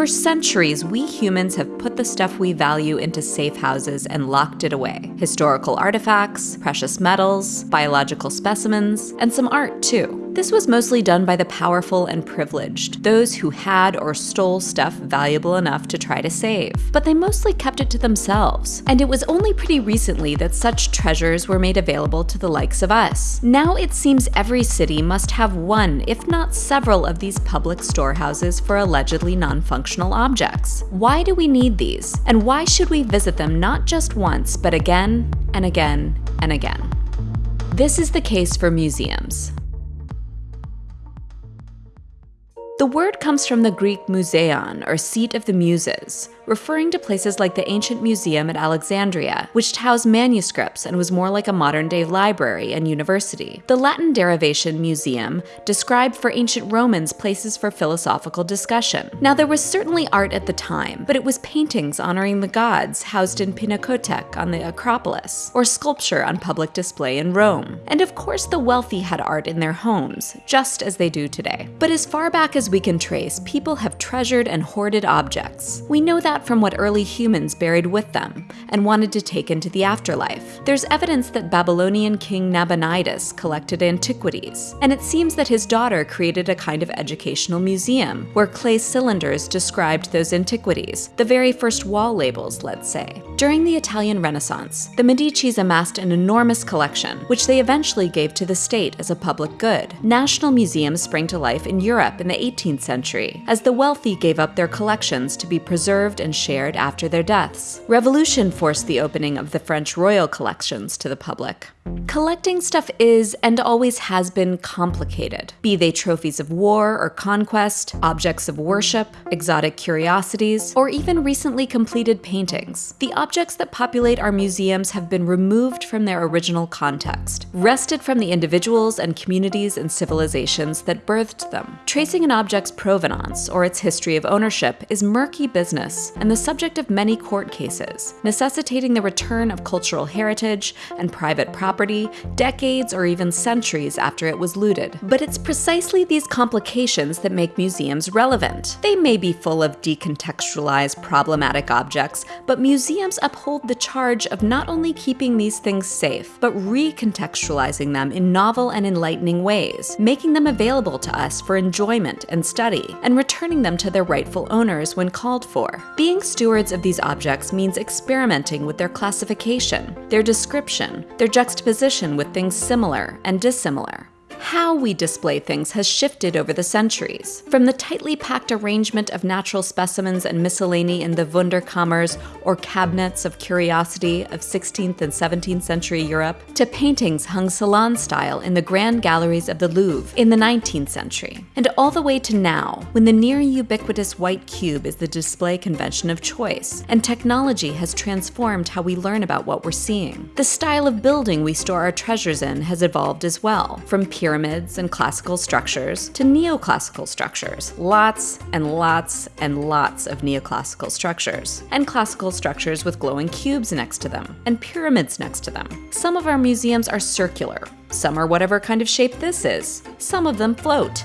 For centuries, we humans have put the stuff we value into safe houses and locked it away. Historical artifacts, precious metals, biological specimens, and some art too. This was mostly done by the powerful and privileged, those who had or stole stuff valuable enough to try to save. But they mostly kept it to themselves. And it was only pretty recently that such treasures were made available to the likes of us. Now it seems every city must have one, if not several, of these public storehouses for allegedly non-functional objects. Why do we need these? And why should we visit them not just once, but again and again and again? This is the case for museums. The word comes from the Greek museion, or seat of the muses, referring to places like the ancient museum at Alexandria, which housed manuscripts and was more like a modern-day library and university. The Latin derivation museum described for ancient Romans places for philosophical discussion. Now there was certainly art at the time, but it was paintings honoring the gods housed in Pinakothek on the Acropolis, or sculpture on public display in Rome. And of course the wealthy had art in their homes, just as they do today. But as far back as we can trace, people have treasured and hoarded objects. We know that from what early humans buried with them and wanted to take into the afterlife. There's evidence that Babylonian king Nabonidus collected antiquities, and it seems that his daughter created a kind of educational museum where clay cylinders described those antiquities, the very first wall labels, let's say. During the Italian Renaissance, the Medicis amassed an enormous collection, which they eventually gave to the state as a public good. National museums sprang to life in Europe in the 18th century, as the wealthy gave up their collections to be preserved and and shared after their deaths. Revolution forced the opening of the French royal collections to the public. Collecting stuff is, and always has been, complicated. Be they trophies of war or conquest, objects of worship, exotic curiosities, or even recently completed paintings. The objects that populate our museums have been removed from their original context, wrested from the individuals and communities and civilizations that birthed them. Tracing an object's provenance or its history of ownership is murky business and the subject of many court cases, necessitating the return of cultural heritage and private property decades or even centuries after it was looted. But it's precisely these complications that make museums relevant. They may be full of decontextualized, problematic objects, but museums uphold the charge of not only keeping these things safe, but recontextualizing them in novel and enlightening ways, making them available to us for enjoyment and study, and returning them to their rightful owners when called for. Being stewards of these objects means experimenting with their classification, their description, their juxtaposition with things similar and dissimilar how we display things has shifted over the centuries. From the tightly packed arrangement of natural specimens and miscellany in the Wunderkammers or cabinets of curiosity of 16th and 17th century Europe, to paintings hung salon style in the grand galleries of the Louvre in the 19th century, and all the way to now, when the near ubiquitous white cube is the display convention of choice, and technology has transformed how we learn about what we're seeing. The style of building we store our treasures in has evolved as well, from pure pyramids and classical structures to neoclassical structures. Lots and lots and lots of neoclassical structures, and classical structures with glowing cubes next to them, and pyramids next to them. Some of our museums are circular, some are whatever kind of shape this is, some of them float,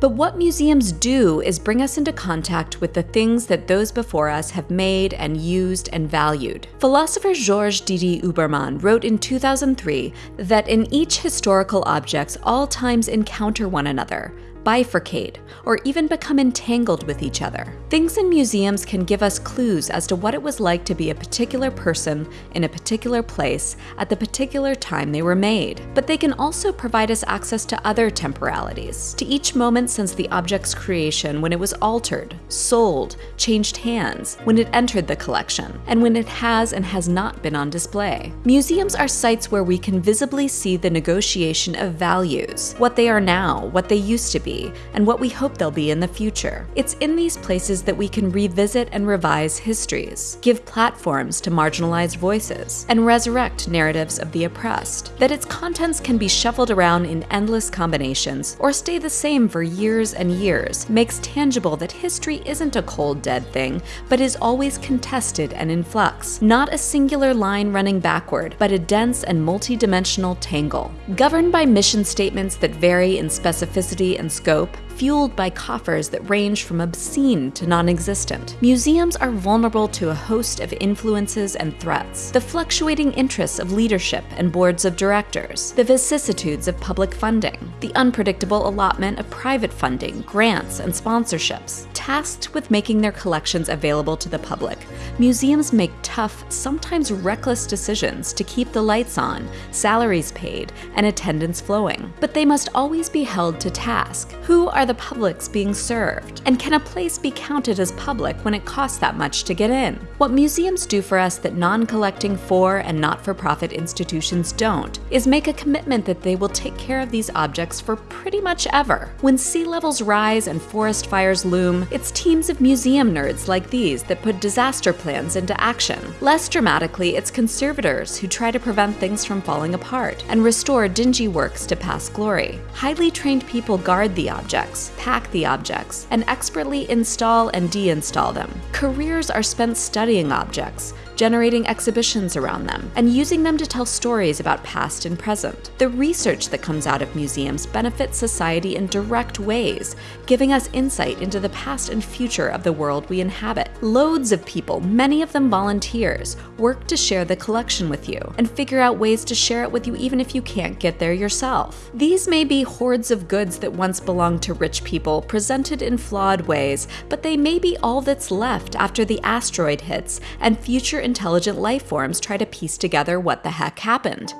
but what museums do is bring us into contact with the things that those before us have made and used and valued. Philosopher Georges Didi-Huberman wrote in 2003 that in each historical objects all times encounter one another, bifurcate, or even become entangled with each other. Things in museums can give us clues as to what it was like to be a particular person in a particular place at the particular time they were made. But they can also provide us access to other temporalities, to each moment since the object's creation when it was altered, sold, changed hands, when it entered the collection, and when it has and has not been on display. Museums are sites where we can visibly see the negotiation of values, what they are now, what they used to be, and what we hope they'll be in the future. It's in these places that we can revisit and revise histories, give platforms to marginalized voices, and resurrect narratives of the oppressed. That its contents can be shuffled around in endless combinations or stay the same for years and years makes tangible that history isn't a cold dead thing, but is always contested and in flux. Not a singular line running backward, but a dense and multi-dimensional tangle. Governed by mission statements that vary in specificity and scope, fueled by coffers that range from obscene to non existent. Museums are vulnerable to a host of influences and threats the fluctuating interests of leadership and boards of directors, the vicissitudes of public funding, the unpredictable allotment of private funding, grants, and sponsorships. Tasked with making their collections available to the public, museums make tough, sometimes reckless decisions to keep the lights on, salaries paid, and attendance flowing. But they must always be held to task. Who are the publics being served? And can a place be counted as public when it costs that much to get in? What museums do for us that non collecting for and not for profit institutions don't is make a commitment that they will take care of these objects for pretty much ever. When sea levels rise and forest fires loom, it's teams of museum nerds like these that put disaster plans into action. Less dramatically, it's conservators who try to prevent things from falling apart and restore dingy works to past glory. Highly trained people guard the objects, pack the objects, and expertly install and deinstall them. Careers are spent studying objects, generating exhibitions around them, and using them to tell stories about past and present. The research that comes out of museums benefits society in direct ways, giving us insight into the past and future of the world we inhabit. Loads of people, many of them volunteers, work to share the collection with you and figure out ways to share it with you even if you can't get there yourself. These may be hordes of goods that once belonged to rich people, presented in flawed ways, but they may be all that's left after the asteroid hits and future intelligent life forms try to piece together what the heck happened.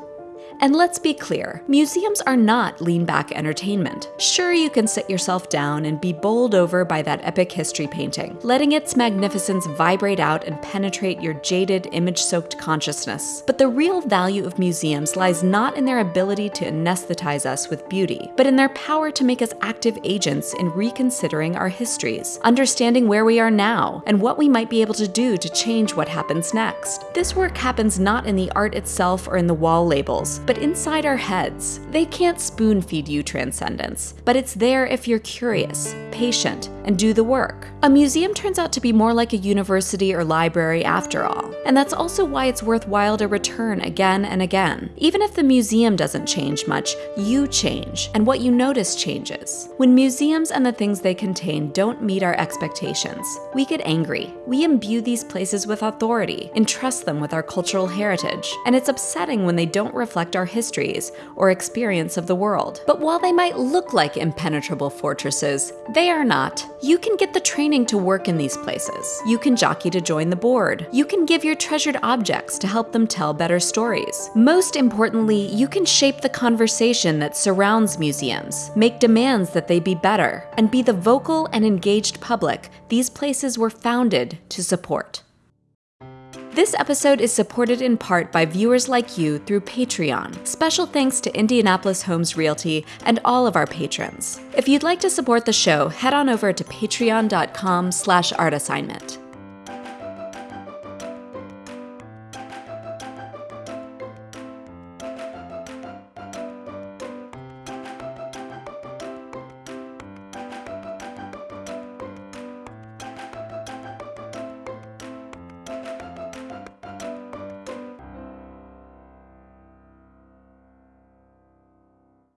And let's be clear, museums are not lean back entertainment. Sure, you can sit yourself down and be bowled over by that epic history painting, letting its magnificence vibrate out and penetrate your jaded, image soaked consciousness. But the real value of museums lies not in their ability to anesthetize us with beauty, but in their power to make us active agents in reconsidering our histories, understanding where we are now, and what we might be able to do to change what happens next. This work happens not in the art itself or in the wall labels, but inside our heads. They can't spoon feed you transcendence, but it's there if you're curious, patient, and do the work. A museum turns out to be more like a university or library after all, and that's also why it's worthwhile to return again and again. Even if the museum doesn't change much, you change, and what you notice changes. When museums and the things they contain don't meet our expectations, we get angry. We imbue these places with authority, entrust them with our cultural heritage, and it's upsetting when they don't reflect our histories or experience of the world. But while they might look like impenetrable fortresses, they are not. You can get the training to work in these places. You can jockey to join the board. You can give your treasured objects to help them tell better stories. Most importantly, you can shape the conversation that surrounds museums, make demands that they be better, and be the vocal and engaged public these places were founded to support. This episode is supported in part by viewers like you through Patreon. Special thanks to Indianapolis Homes Realty and all of our patrons. If you'd like to support the show, head on over to patreon.com slash artassignment.